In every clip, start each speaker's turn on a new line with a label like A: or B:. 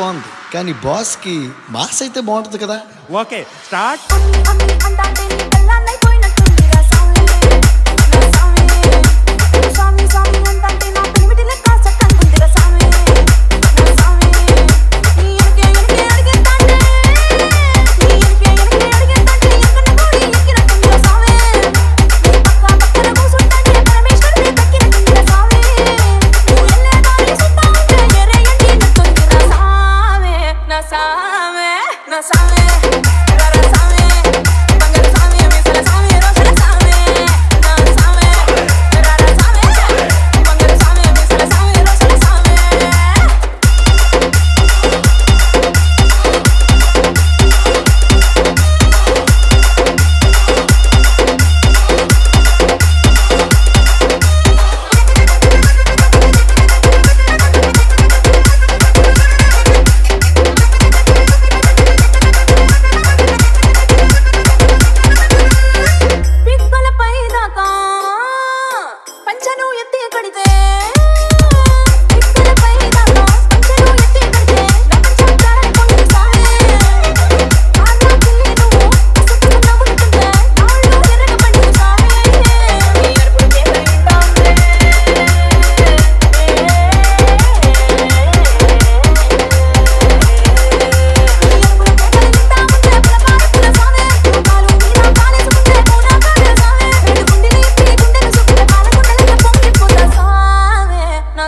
A: బాగుంది. కానీ బాస్కి మాస్ అయితే బాగుంటుంది కదా.
B: Okay start.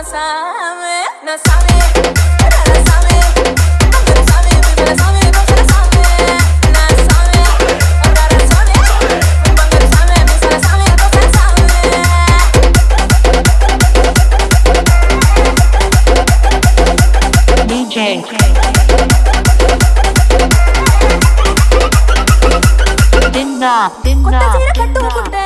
C: नशा में नशा में
D: DJ. Dinda, dinda, dinda.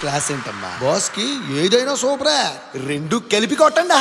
A: Class ఏంటమ్మా బాస్కి ఏదైనా సూపరా రెండు కలిపి కొట్టండి